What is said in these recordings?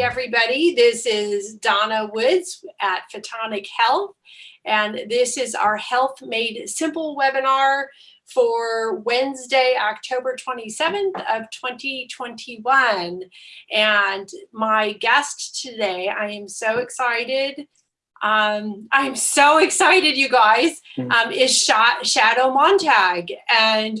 everybody. This is Donna Woods at Photonic Health, and this is our Health Made Simple webinar for Wednesday, October 27th of 2021. And my guest today, I am so excited. Um, I'm so excited, you guys, mm. um, is Shadow Montag. And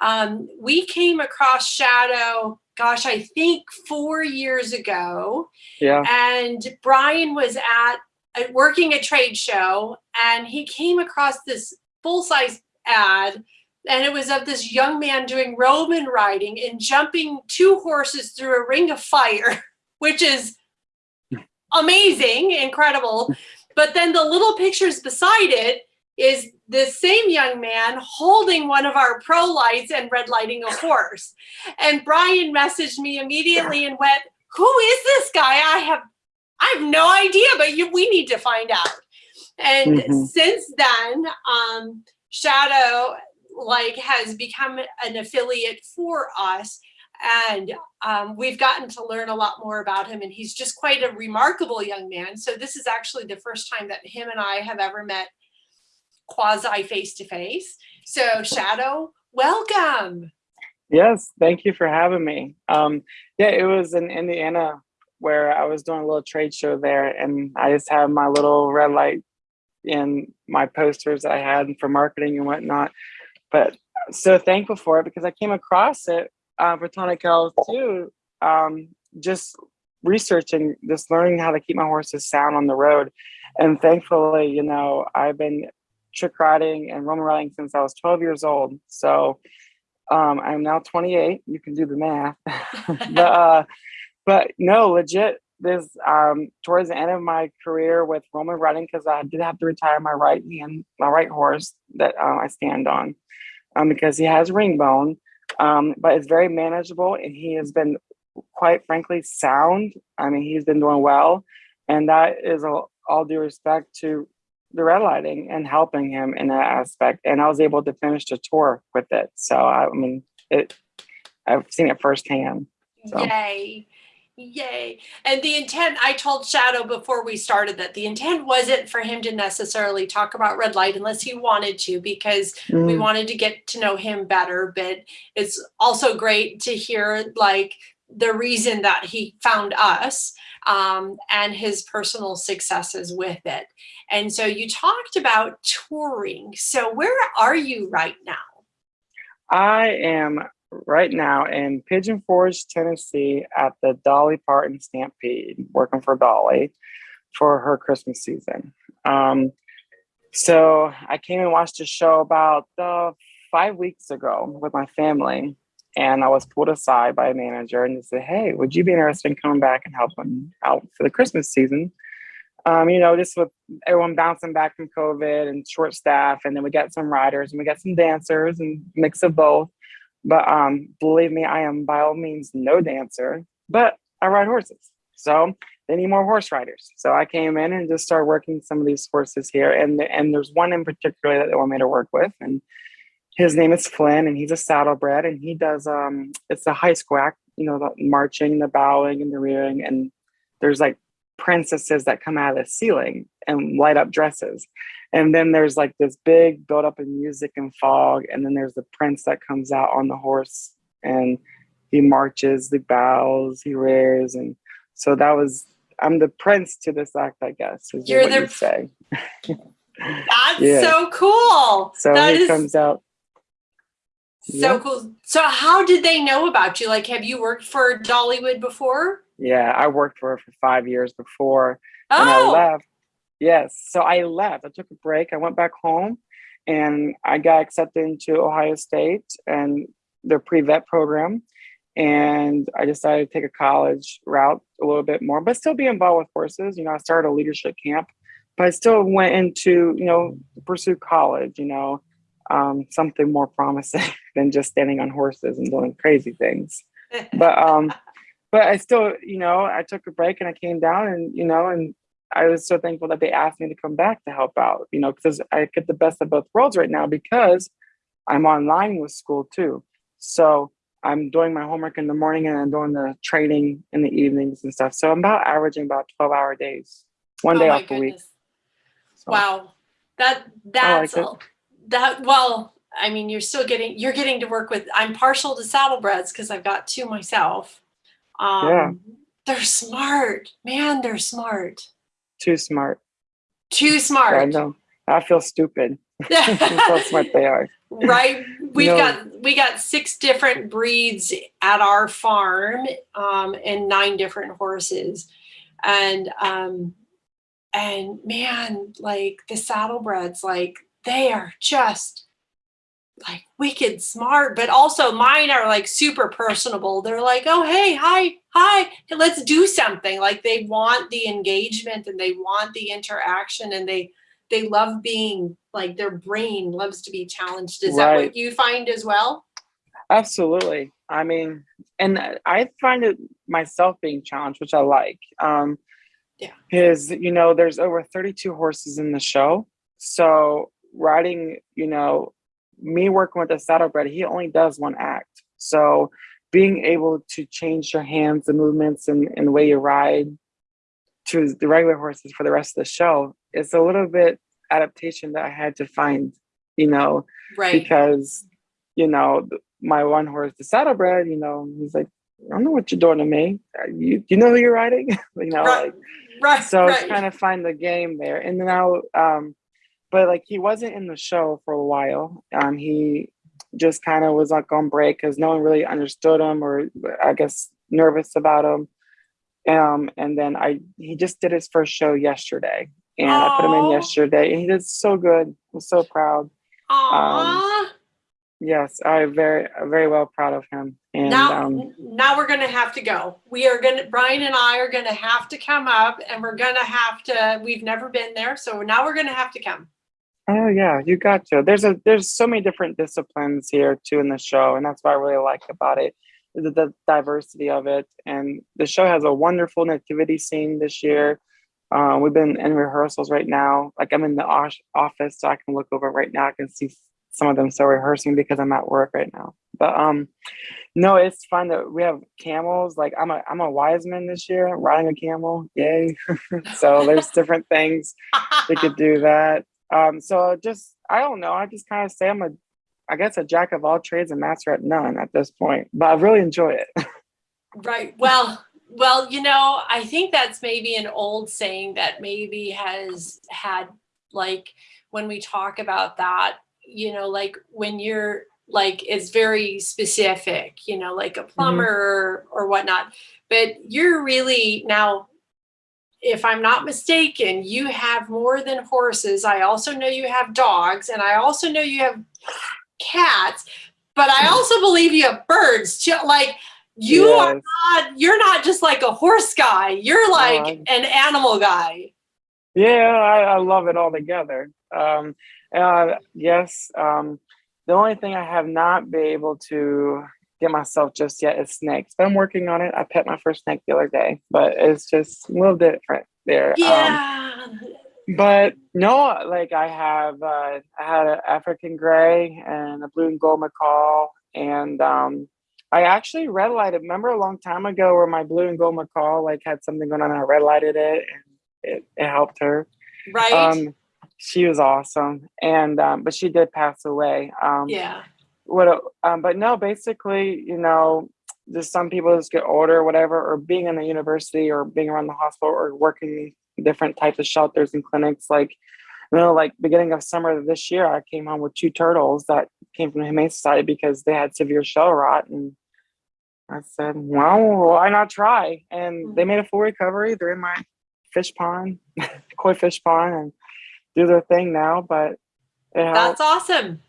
um, we came across Shadow gosh, I think four years ago. Yeah. And Brian was at uh, working a trade show and he came across this full size ad and it was of this young man doing Roman riding and jumping two horses through a ring of fire, which is amazing, incredible. But then the little pictures beside it is this same young man holding one of our pro lights and red lighting a horse. And Brian messaged me immediately and went, who is this guy? I have, I have no idea, but you, we need to find out. And mm -hmm. since then, um, Shadow like has become an affiliate for us and um, we've gotten to learn a lot more about him and he's just quite a remarkable young man. So this is actually the first time that him and I have ever met quasi face-to-face. So Shadow, welcome. Yes, thank you for having me. Um, yeah, it was in Indiana where I was doing a little trade show there and I just had my little red light in my posters that I had for marketing and whatnot. But so thankful for it because I came across it uh, Photonic Health too, um, just researching, just learning how to keep my horses sound on the road. And thankfully, you know, I've been trick riding and Roman riding since I was 12 years old. So um, I'm now 28. You can do the math. but, uh, but no, legit, this um, towards the end of my career with Roman riding, because I did have to retire my right hand, my right horse that uh, I stand on, um, because he has ring bone, um, but it's very manageable and he has been quite frankly sound. I mean, he's been doing well. And that is all, all due respect to the red lighting and helping him in that aspect. And I was able to finish the tour with it. So I mean, it, I've seen it firsthand. So. Yay. Yay. And the intent, I told Shadow before we started that the intent wasn't for him to necessarily talk about red light unless he wanted to, because mm. we wanted to get to know him better. But it's also great to hear like the reason that he found us um, and his personal successes with it. And so you talked about touring. So where are you right now? I am right now in Pigeon Forge, Tennessee at the Dolly Parton Stampede, working for Dolly for her Christmas season. Um, so I came and watched a show about uh, five weeks ago with my family and I was pulled aside by a manager and they said, Hey, would you be interested in coming back and helping out for the Christmas season? Um, you know, just with everyone bouncing back from COVID and short staff, and then we got some riders and we got some dancers and mix of both. But um, believe me, I am by all means no dancer, but I ride horses. So they need more horse riders. So I came in and just started working some of these horses here. And and there's one in particular that they want me to work with. And his name is Flynn and he's a saddlebred and he does um it's a high school, you know, the marching, the bowing and the rearing and there's like princesses that come out of the ceiling and light up dresses. And then there's like this big build up in music and fog and then there's the prince that comes out on the horse and he marches, he bows, he rears and so that was I'm the prince to this act, I guess. You're the say. That's yeah. so cool. So that he is... comes out so yeah. cool. So how did they know about you? Like, have you worked for Dollywood before? Yeah, I worked for her for five years before. Oh. And I oh! left. Yes. So I left. I took a break. I went back home and I got accepted into Ohio State and their pre-vet program. And I decided to take a college route a little bit more, but still be involved with horses. You know, I started a leadership camp, but I still went into, you know, pursue college, you know, um, something more promising than just standing on horses and doing crazy things. But um, but I still, you know, I took a break and I came down and you know, and I was so thankful that they asked me to come back to help out, you know, because I get the best of both worlds right now because I'm online with school too. So I'm doing my homework in the morning and I'm doing the training in the evenings and stuff. So I'm about averaging about 12 hour days, one Oh day off a week. So, Wow. That that's it. That well, I mean, you're still getting you're getting to work with I'm partial to saddlebreds because I've got two myself. Um Yeah. they're smart. Man, they're smart. Too smart. Too smart. I know. I feel stupid. How smart they are. right we've No. got we got six different breeds at our farm um, and nine different horses and um and man like the saddlebreds like they are just like wicked smart but also mine are like super personable they're like oh hey hi hi let's do something like they want the engagement and they want the interaction and they they love being like their brain loves to be challenged is that what you find as well Absolutely. I mean, and I find it myself being challenged, which I like. Um, Yeah. Because, you know, there's over 32 horses in the show. So riding, you know, me working with a saddlebred, he only does one act. So being able to change your hands, the movements, and, and the way you ride to the regular horses for the rest of the show, it's a little bit adaptation that I had to find, you know, right. because you know my one horse the saddlebred you know he's like i don't know what you're doing to me. Uh, you you know who you're riding? You know right. like right so right. kind of find the game there. And now um but like he wasn't in the show for a while. Um he just kind of was like on break because no one really understood him or i guess nervous about him. Um and then i he just did his first show yesterday and i put him in yesterday and he did so good. I'm so proud. Aww. Yes, I'm very, very well proud of him. And now um, now we're gonna have to go. We are gonna brian and i are gonna have to come up and we're gonna have to we've never been there so now we're gonna have to come oh yeah, you got to. There's a there's so many different disciplines here too in the show, and that's what I really like about it, the, the diversity of it. And the show has a wonderful nativity scene this year. Uh, we've been in rehearsals right now. Like I'm in the office, so I can look over right now. I can see some of them still rehearsing because I'm at work right now. But um, no, it's fun that we have camels. Like I'm a I'm a wise man this year, riding a camel. Yay! so there's different things we could do that. Um, so just I don't know. I just kind of say I'm a, I guess a jack of all trades and master at none at this point. But I really enjoy it. Right. Well, well, you know, I think that's maybe an old saying that maybe has had like when we talk about that, you know, like when you're like it's very specific, you know, like a plumber or, or whatnot. But you're really now, if I'm not mistaken, you have more than horses. I also know you have dogs, and I also know you have cats. But I also believe you have birds too. Like you are not you're not just like a horse guy you're like I'm- an animal guy Yeah, I, I love it all together. Um, uh, yes. Um, the only thing I have not been able to get myself just yet is snakes. But I'm working on it. I pet my first snake the other day, but it's just a little different there. Um, yeah but no, like I have, uh, I had an African gray and a blue and gold macaw, and um, I actually red lighted. Remember a long time ago where my blue and gold macaw like had something going on, I red lighted it, and it, it helped her. right Um, she was awesome, and um, but she did pass away. Um, yeah what um, but no basically you know just some people just get older or whatever or being in the university or being around the hospital or working different types of shelters and clinics like you know like beginning of summer this year i came home with two turtles that came from the humane society because they had severe shell rot and i said well why not try? And they made a full recovery. They're in my fish pond koi fish pond and do their thing now but that's awesome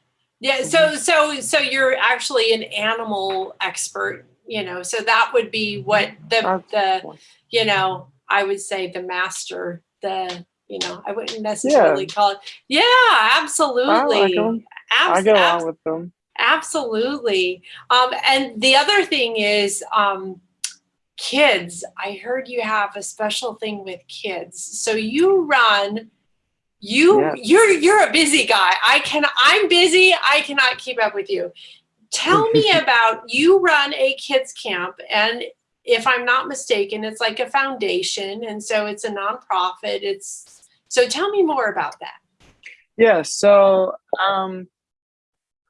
yeah so so so you're actually an animal expert you know so that would be what the the you know i would say the master the you know i wouldn't necessarily call it yeah I like absolutely 'em. Abs- I get along with them. Absolutely. Um, and the other thing is um, kids. I heard you have a special thing with kids. So you run. You Yes. you're you're a busy guy. I can I'm busy. I cannot keep up with you. Tell me about you run a kids camp and if I'm not mistaken, it's like a foundation and so it's a nonprofit. It's so tell me more about that. Yeah, so um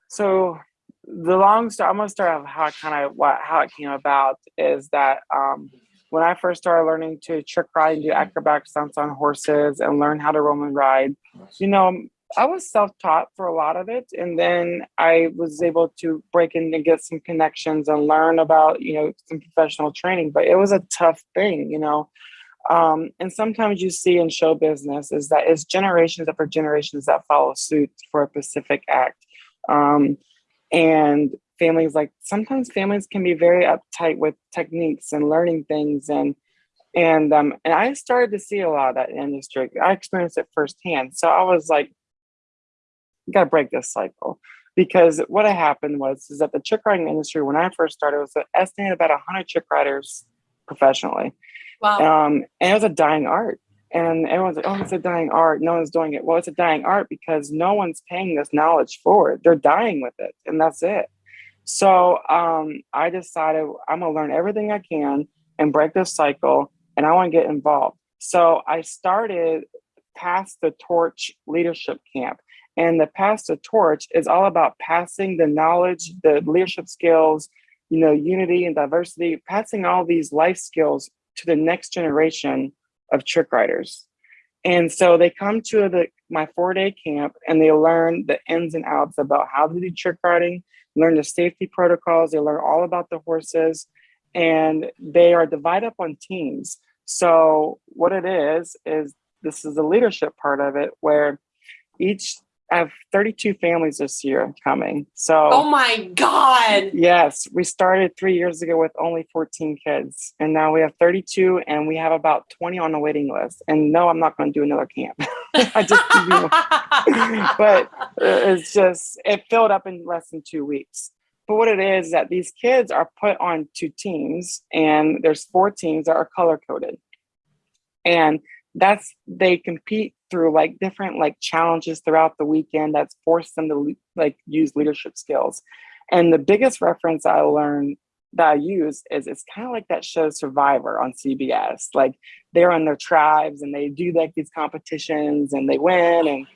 so the long story I'm gonna start off how kind of what how it came about is that um when I first started learning to trick ride and do acrobatic stunts on horses and learn how to Roman ride, you know, I was self-taught for a lot of it. And then I was able to break in and get some connections and learn about, you know, some professional training, but it was a tough thing, you know. Um, and sometimes you see in show business is that it's generations after generations that follow suit for a specific act. Um, and families like sometimes families can be very uptight with techniques and learning things and and um and I started to see a lot of that in industry. I experienced it firsthand. So I was like, you gotta break this cycle. Because what had happened was is that the trick riding industry when I first started was estimated about 100 trick riders professionally. Wow. Um, and it was a dying art. And everyone's like, oh, it's a dying art. No one's doing it. Well, it's a dying art because no one's paying this knowledge forward. They're dying with it, and that's it. So um, I decided I'm gonna learn everything I can and break this cycle, and I want to get involved. So I started Pass the Torch Leadership Camp. And the Pass the Torch is all about passing the knowledge, the leadership skills, you know, unity and diversity, passing all these life skills to the next generation of trick riders. And so they come to the my four day camp and they learn the ins and outs about how to do trick riding, learn the safety protocols, they learn all about the horses, and they are divided up on teams. So what it is is this is the leadership part of it where each I have 32 families this year coming. So Oh my God. Yes, we started three years ago with only 14 kids. And now we have 32 and we have about 20 on the waiting list. And no, I'm not going to do another camp. I just but uh, it's just it filled up in less than two weeks. But what it is, is that these kids are put on two teams and there's four teams that are color coded. And that's they compete through like different like challenges throughout the weekend that's forced them to like use leadership skills and the biggest reference i learned that i use is it's kind of like that show survivor on cbs like they're on their tribes and they do like these competitions and they win and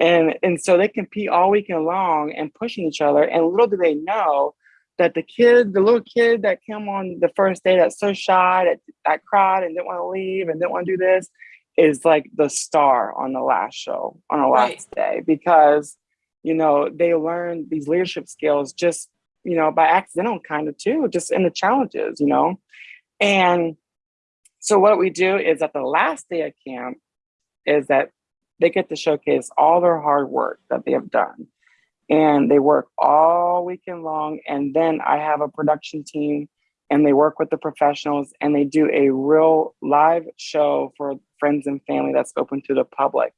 and and so they compete all weekend long and pushing each other and little do they know that the kid, the little kid that came on the first day that's so shy that, that cried and didn't want to leave and didn't want to do this, is like the star on the last show on the last right. day because you know they learn these leadership skills just you know by accidental kind of too just in the challenges you know and so what we do is at the last day of camp is that they get to showcase all their hard work that they have done and they work all weekend long and then i have a production team and they work with the professionals and they do a real live show for friends and family that's open to the public.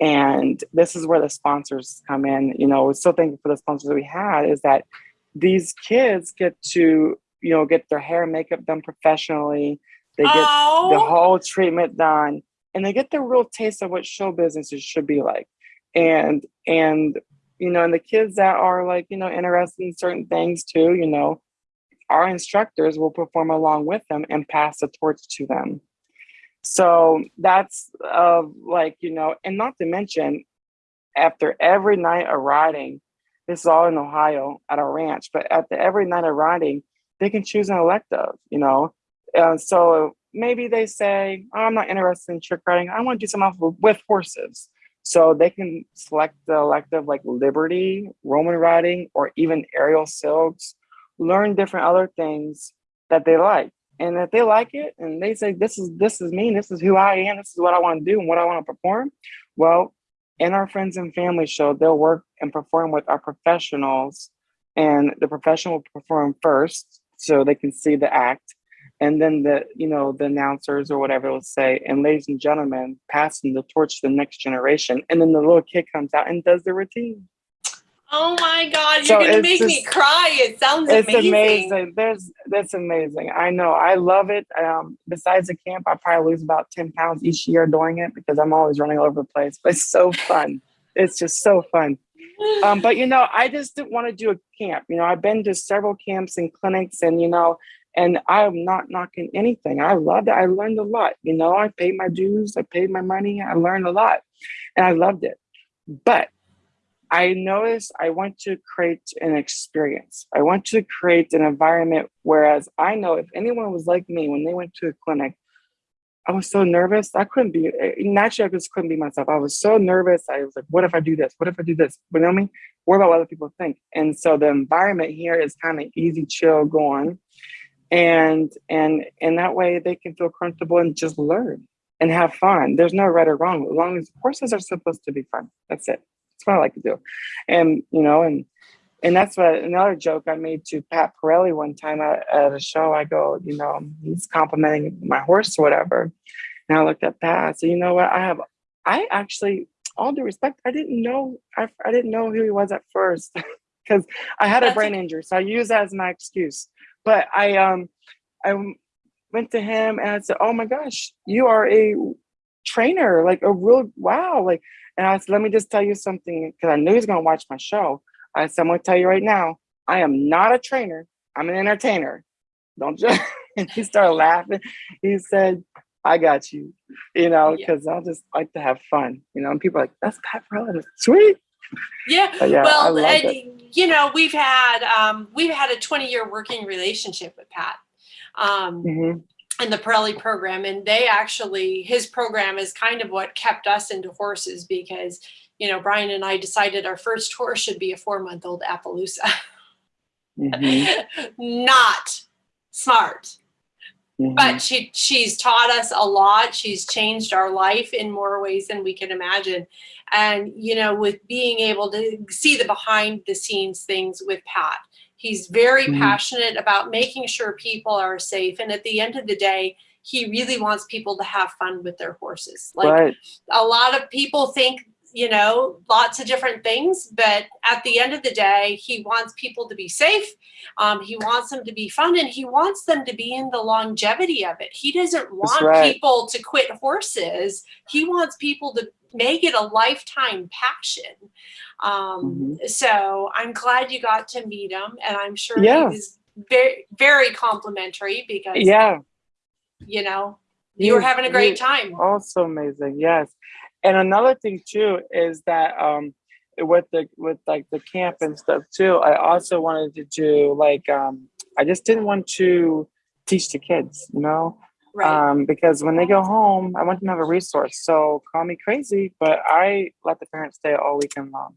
And this is where the sponsors come in. You know, we're so thankful for the sponsors that we had is that these kids get to, you know, get their hair and makeup done professionally. They get oh. the whole treatment done and they get the real taste of what show businesses should be like. And, and, you know, and the kids that are like, you know, interested in certain things too, you know, our instructors will perform along with them and pass the torch to them. So that's uh, like, you know, and not to mention, after every night of riding, this is all in Ohio at a ranch, but after every night of riding, they can choose an elective, you know. And so maybe they say, oh, I'm not interested in trick riding. I want to do something else with horses. So they can select the elective like Liberty, Roman riding, or even aerial silks learn different other things that they like. And if they like it and they say, this is this is me, this is who I am, this is what I want to do and what I want to perform, well, in our friends and family show, they'll work and perform with our professionals and the professional will perform first so they can see the act. And then the you know the announcers or whatever will say and ladies and gentlemen passing the torch to the next generation. And then the little kid comes out and does the routine Oh my God, you're gonna make just, me cry. It sounds it's amazing. amazing. There's that's amazing. I know. I love it. Um, besides the camp, I probably lose about 10 pounds each year doing it because I'm always running all over the place. But it's so fun. it's just so fun. Um, but you know, I just didn't want to do a camp. You know, I've been to several camps and clinics, and you know, and I'm not knocking anything. I loved it. I learned a lot. You know, I paid my dues. I paid my money. I learned a lot, and I loved it. But I noticed I want to create an experience. I want to create an environment. Whereas I know if anyone was like me when they went to a clinic, I was so nervous. I couldn't be eh, naturally. I just couldn't be myself. I was so nervous. I was like, "What if I do this? What if I do this?" You know what I mean? What about what other people think? And so the environment here is kind of easy, chill, going, and and and that way they can feel comfortable and just learn and have fun. There's no right or wrong. As long as courses are supposed to be fun. That's it. That's what I like to do. And you know, and and that's what another joke I made to Pat Parelli one time at, at a show. I go, you know, he's complimenting my horse or whatever. And I looked at Pat. So you know what? I have, I actually, all due respect, I didn't know, I, I didn't know who he was at first because I had a brain injury. So I use that as my excuse. But I, um, I went to him and I said, "Oh my gosh, you are a trainer, like a real wow!" Like, and I said, "Let me just tell you something," because I knew he's gonna watch my show. I said, I'm gonna tell you right now, I am not a trainer. I'm an entertainer. Don't just and he started laughing. He said, I got you, you know, because yeah. I just like to have fun, you know, and people are like, that's Pat Parelli. Sweet. Yeah. yeah well, and, you know, we've had um, we've had a 20 year working relationship with Pat. Um, mm-hmm in the Parelli program and they actually his program is kind of what kept us into horses because you know, Brian and I decided our first horse should be a four month old Appaloosa. Mm-hmm. Not smart. Mm-hmm. But she she's taught us a lot. She's changed our life in more ways than we can imagine. And you know, with being able to see the behind the scenes things with Pat, he's very mm-hmm. passionate about making sure people are safe. And at the end of the day, he really wants people to have fun with their horses. Like right. a lot of people think you know, lots of different things. But at the end of the day, he wants people to be safe. Um, he wants them to be fun and he wants them to be in the longevity of it. He doesn't want right. people to quit horses. He wants people to make it a lifetime passion. Um, mm-hmm. So I'm glad you got to meet him. And I'm sure yeah. he was very, very complimentary because, yeah, you know, you were having a great time. Also amazing. Yes and another thing too is that um with the with like the camp and stuff too i also wanted to do like um i just didn't want to teach the kids you know right. um because when they go home i want them to have a resource so call me crazy but i let the parents stay all weekend long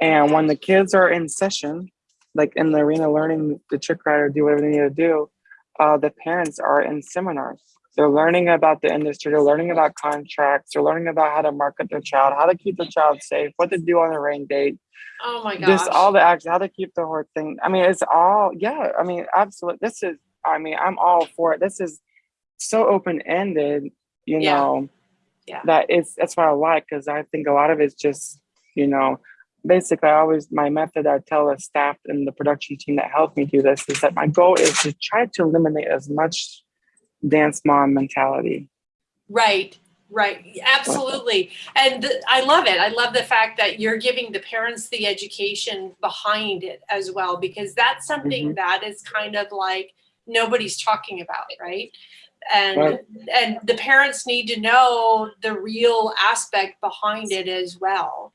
and when the kids are in session like in the arena learning the trick rider do whatever they need to do uh, the parents are in seminars they're learning about the industry. They're learning about contracts. They're learning about how to market their child, how to keep the child safe, what to do on the rain date. Oh my gosh. Just all the action, how to keep the whole thing. I mean, it's all, yeah. I mean, absolutely. This is, I mean, I'm all for it. This is so open ended, you yeah. know, yeah. that it's, that's what I like because I think a lot of it's just, you know, basically I always my method I tell the staff and the production team that helped me do this is that my goal is to try to eliminate as much dance mom mentality. Right, right. Absolutely. And I love it. I love the fact that you're giving the parents the education behind it as well, because that's something mm-hmm. that is kind of like nobody's talking about, right? And right. and the parents need to know the real aspect behind it as well,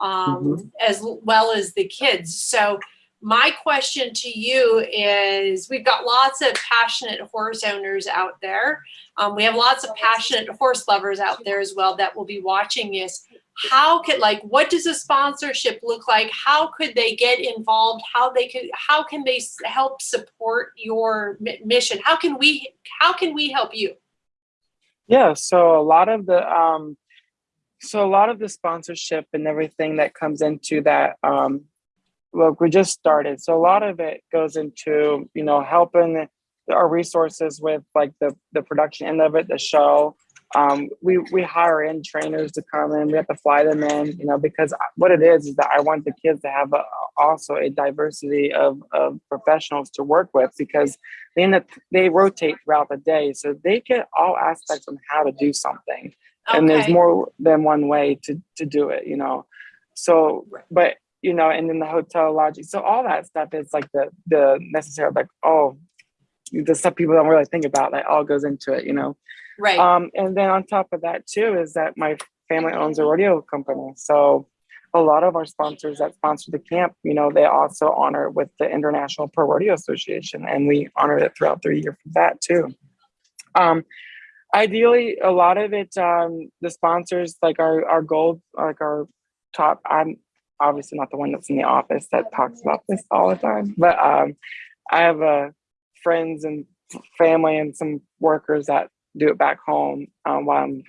um, mm-hmm. as well as the kids. So my question to you is we've got lots of passionate horse owners out there. Um, we have lots of passionate horse lovers out there as well that will be watching this. How could like what does a sponsorship look like? How could they get involved? How they could how can they help support your mission? How can we how can we help you? Yeah, so a lot of the um so a lot of the sponsorship and everything that comes into that um look, we just started. So a lot of it goes into, you know, helping our resources with like the, the production end of it, the show. Um, we, we hire in trainers to come in, we have to fly them in, you know, because what it is, is that I want the kids to have a, also a diversity of, of professionals to work with because they, end up, they rotate throughout the day. So they get all aspects on how to do something. Okay. And there's more than one way to, to do it, you know. So, but you know, and then the hotel lodging. So all that stuff is like the the necessary like oh, the stuff people don't really think about that all goes into it. You know. Right. Um, and then on top of that too is that my family owns a rodeo company. So a lot of our sponsors that sponsor the camp, you know, they also honor with the International Pro Rodeo Association, and we honor it throughout the year for that too. Um, ideally, a lot of it, um, the sponsors like our our gold, like our top. I'm obviously not the one that's in the office that talks about this all the time, but um, I have uh, friends and family and some workers that do it back home um, while I'm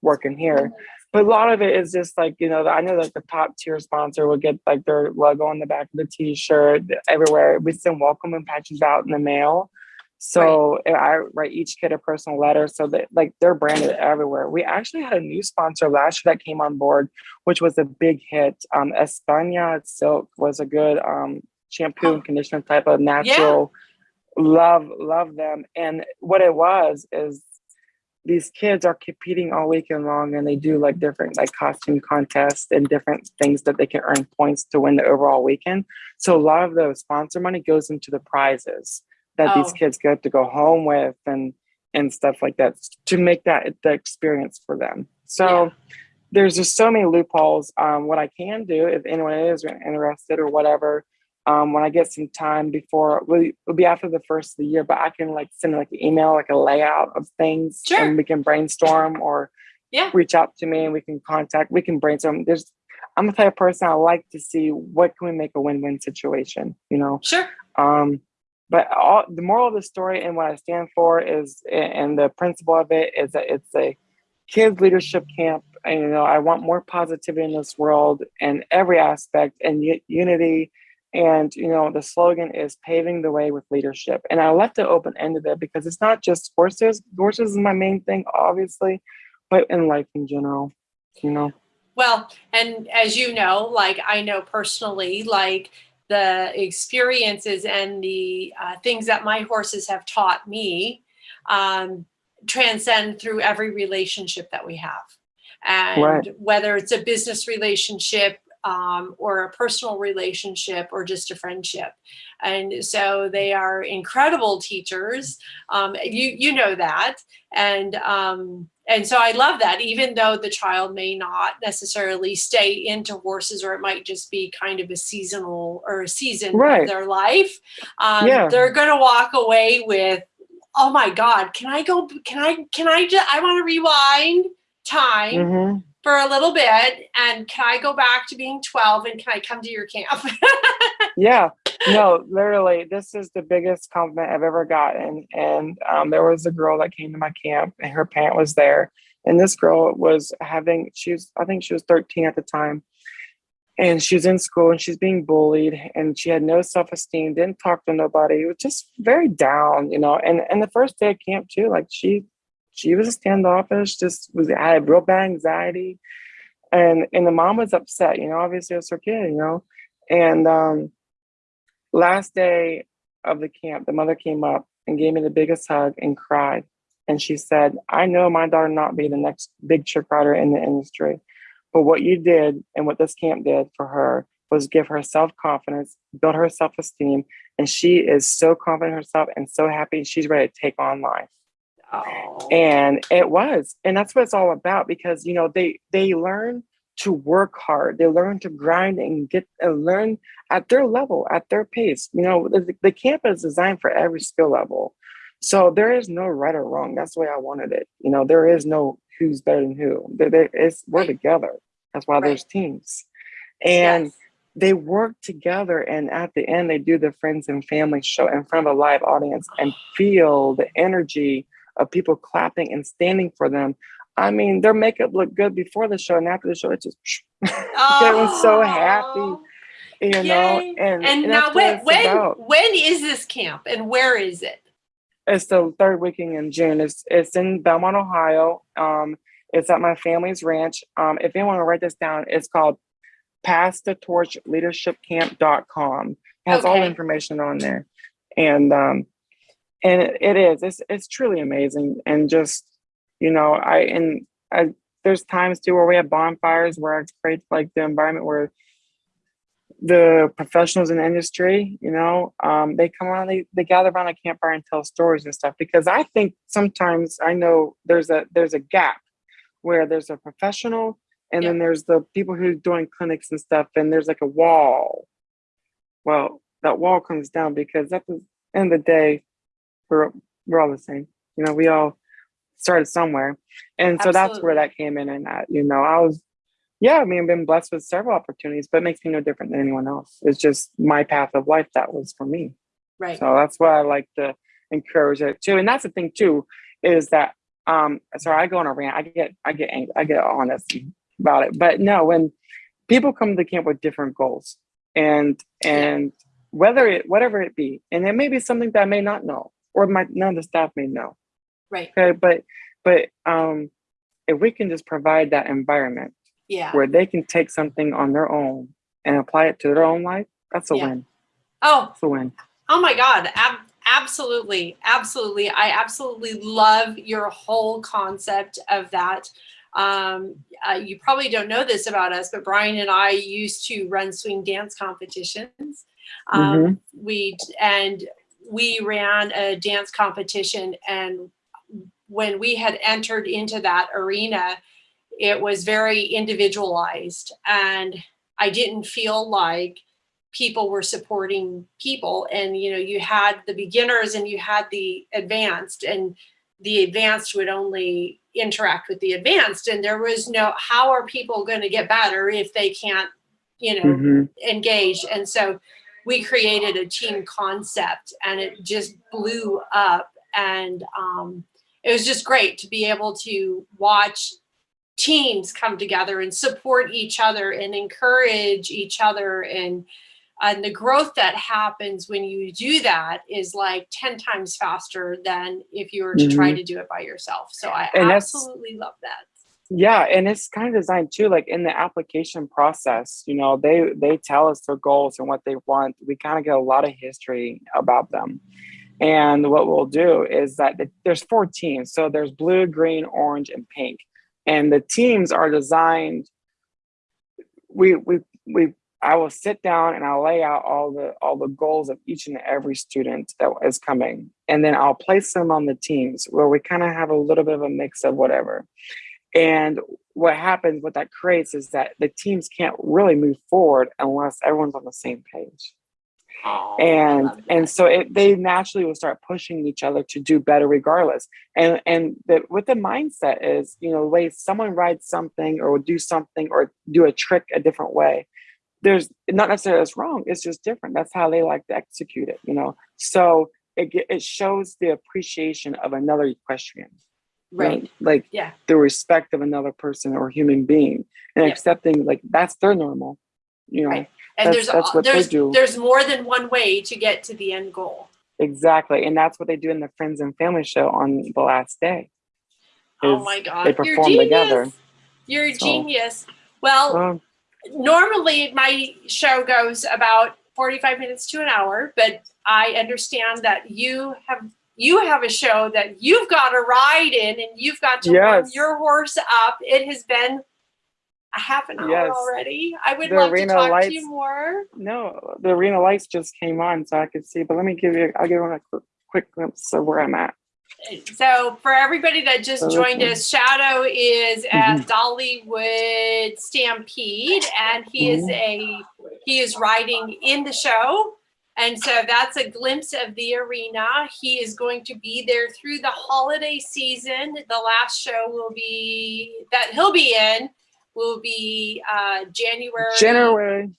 working here. But a lot of it is just like, you know, I know that the top tier sponsor will get like their logo on the back of the t-shirt everywhere. We send welcome and patches out in the mail. So I write each kid a personal letter so that like they're branded everywhere. We actually had a new sponsor last year that came on board, which was a big hit. Um, España Silk was a good um, shampoo and conditioner type of natural love love them and what it was is these kids are competing all weekend long and they do like different like costume contests and different things that they can earn points to win the overall weekend so a lot of the sponsor money goes into the prizes that these Oh. kids get to go home with and and stuff like that to make that the experience for them so Yeah. there's just so many loopholes um, what i can do if anyone is interested or whatever um, when I get some time before, well, it'll be after the first of the year, but I can like send like an email, like a layout of things, Sure. and we can brainstorm or Yeah. reach out to me and we can contact. We can brainstorm. There's, I'm the type of person I like to see what can we make a win-win situation, you know. Sure. Um, but all, the moral of the story and what I stand for is, and the principle of it is that it's a kids leadership camp. And you know, I want more positivity in this world and every aspect and unity. And you know, the slogan is paving the way with leadership. And I left it open ended there because it's not just horses. Horses is my main thing, obviously, but in life in general, you know. Well, and as you know, like I know personally, like the experiences and the uh, things that my horses have taught me um, transcend through every relationship that we have. And Right. whether it's a business relationship um, or a personal relationship or just a friendship. And so they are incredible teachers. Um, you, you know that. And um, and so I love that, even though the child may not necessarily stay into horses, or it might just be kind of a seasonal or a season Right. of their life. Um, Yeah. They're going to walk away with, oh my God, can I go? Can I? Can I? Just, I want to rewind time Mhm. For a little bit, and can I go back to being twelve? And can I come to your camp? Yeah, no, literally, this is the biggest compliment I've ever gotten. And um, there was a girl that came to my camp, and her parent was there. And this girl was having, she was, I think she was 13 at the time. And she was in school and she's being bullied, and she had no self esteem, didn't talk to nobody, was just very down, you know. And and the first day at camp, too, like she, she was standoffish, just was had real bad anxiety. And and the mom was upset, you know, obviously it's her kid, you know. And um, last day of the camp, the mother came up and gave me the biggest hug and cried. And she said, I know my daughter not be the next big trick rider in the industry, but what you did and what this camp did for her was give her self confidence, build her self esteem, and she is so confident herself and so happy. She's ready to take on life oh, and it was and that's what it's all about because you know they they learn to work hard. They learn to grind and get and learn at their level at their pace. You know the, the camp is designed for every skill level. So there is no right or wrong. That's the way i wanted it. You know there is no who's better than who. There, there is we're together. That's why Right. there's teams. And yes. they work together and at the end they do the friends and family show in front of a live audience and feel the energy of people clapping and standing for them. I mean their makeup looked good before the show and after the show it just everyone's so happy Oh. you know and, And, and now, when when about. when is this camp, and where is it? it's the third weekend in june. It's it's in belmont ohio. Um it's at my family's ranch. Um if anyone want to write this down it's called pass the torch leadershipcamp.com it has all the information on there. And um and it, it is it's it's truly amazing and just you know i and i there's times too where we have bonfires where i great like the environment where the professionals in the industry, you know, um, they come on, they, they gather around a campfire and tell stories and stuff. Because I think sometimes I know there's a there's a gap where there's a professional and then there's the people who are doing clinics and stuff, and there's like a wall. Well, that wall comes down because at the end of the day, we're we're all the same. You know, we all started somewhere, and so that's where that came in. And that you know, I was yeah, I mean, I've been blessed with several opportunities, but it makes me no different than anyone else. It's just my path of life that was for me. Right. So that's why I like to encourage it too. And that's the thing too, is that um sorry, I go on a rant, I get I get angry, I get honest about it. But no, when people come to camp with different goals and and whether it whatever it be, and it may be something that I may not know, or my none of the staff may know. Right. Okay. But but um if we can just provide that environment Yeah. where they can take something on their own and apply it to their own life, that's a Yeah. win. Oh, That's a win. Oh my God. Ab- absolutely. Absolutely. I absolutely love your whole concept of that. Um, uh, you probably don't know this about us, but Brian and I used to run swing dance competitions. Um, We and we ran a dance competition, and when we had entered into that arena, it was very individualized, and I didn't feel like people were supporting people. And you know you had the beginners and you had the advanced and the advanced would only interact with the advanced. And there was no how are people going to get better if they can't you know Mhm. engage? And so we created a team concept and it just blew up and um, it was just great to be able to watch teams come together and support each other and encourage each other. And and the growth that happens when you do that is like 10 times faster than if you were to try to do it by yourself. So i And absolutely love that Yeah, and it's kind of designed too, like in the application process, you know, they they tell us their goals and what they want. We kind of get a lot of history about them. And what we'll do is that the, there's four teams. So there's blue, green, orange, and pink. And the teams are designed. We we we I will sit down and I'll lay out all the all the goals of each and every student that is coming. And then I'll place them on the teams where we kind of have a little bit of a mix of whatever. And what happens, what that creates is that the teams can't really move forward unless everyone's on the same page. Oh, and and so it, they naturally will start pushing each other to do better regardless. And and the, what the mindset is you know the way someone rides something or will do something or do a trick a different way there's not necessarily that's wrong it's just different. That's how they like to execute it you know? So it, it shows the appreciation of another equestrian you know, right like Yeah. the respect of another person or human being and Yeah. accepting like that's their normal you know Right. and That's- there's that's what they there's do. there's more than one way to get to the end goal Exactly. And that's what they do in the Friends and Family show on the last day. oh my god They you're perform together. you're a So- genius well Um, normally my show goes about 45 minutes to an hour but i understand that you have you have a show that you've got to ride in and you've got to warm Yes. your horse up it has been a half an hour Yes. already i would The love to talk to you more no, the arena lights just came on so I could see, but let me give you, I'll give you a quick, quick glimpse of where I'm at. so for everybody that just joined us shadow is at Mhm. dollywood stampede and he is a he is riding in the show and so that's a glimpse of the arena he is going to be there through the holiday season the last show will be that he'll be in will be uh january January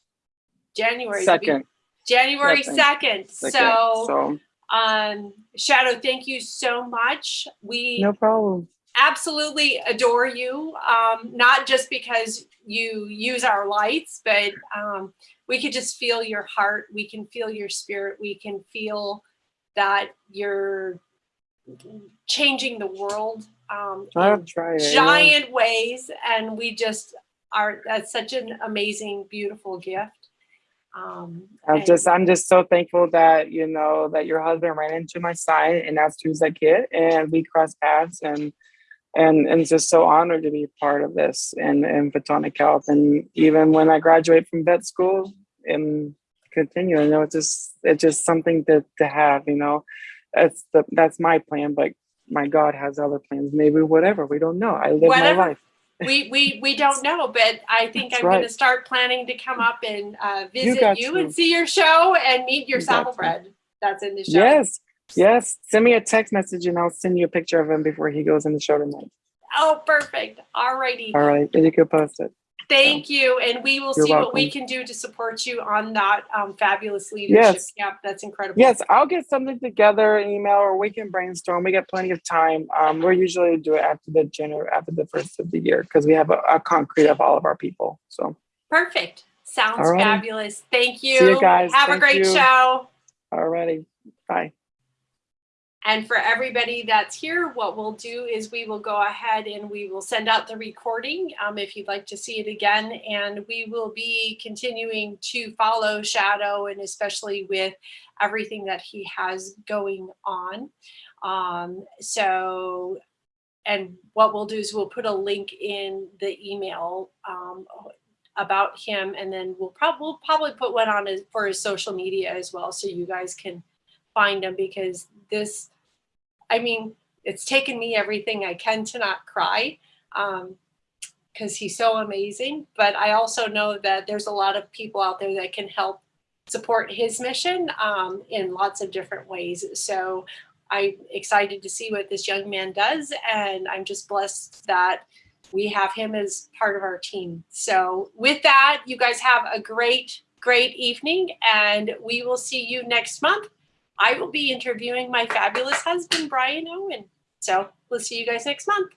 january second. january Second. so so um shadow thank you so much we no problem. Absolutely adore you um not just because you use our lights but um we could just feel your heart we can feel your spirit we can feel that you're changing the world um in try it. yeah. giant ways and we just are that's such an amazing beautiful gift um I'm just, I'm just so thankful that you know that your husband ran into my side, and that's Tuesday Kid, and we crossed paths, and and and just so honored to be part of this and in Photonic Health. And even when I graduate from vet school and continue, you know, it's just it's just something to to have. You know, that's the that's my plan, but my God has other plans. Maybe whatever we don't know. I live Whatever. my life. We, we, we don't know, but I think That's I'm gonna start planning to come up and, uh, visit got you and see your show and meet your You got to. saddlebred that's in the show. Yes, yes. Send me a text message and I'll send you a picture of him before he goes in the show tonight. Oh, perfect. All righty. All right, and you can post it. Thank you. And we will You're see what we can do to support you on that, um, fabulous leadership Yes. camp. That's incredible. Yes, I'll get something together, an email, or we can brainstorm. We got plenty of time. Um, we're usually do it after the January, after the first of the year, because we have a, a concrete of all of our people. So, Perfect. Sounds All right. fabulous. Thank you. See you guys. Have a great you. show. alrighty, bye. And for everybody that's here, what we'll do is we will go ahead and we will send out the recording um, if you'd like to see it again. And we will be continuing to follow Shadow and especially with everything that he has going on. Um, so, and what we'll do is we'll put a link in the email um, about him and then we'll, prob- we'll probably put one on his, for his social media as well so you guys can find him because this i mean it's taken me everything i can to not cry um because he's so amazing but i also know that there's a lot of people out there that can help support his mission um, in lots of different ways. So i'm excited to see what this young man does and i'm just blessed that we have him as part of our team. So with that you guys have a great great evening and we will see you next month I will be interviewing my fabulous husband, Brian Owen. So we'll see you guys next month.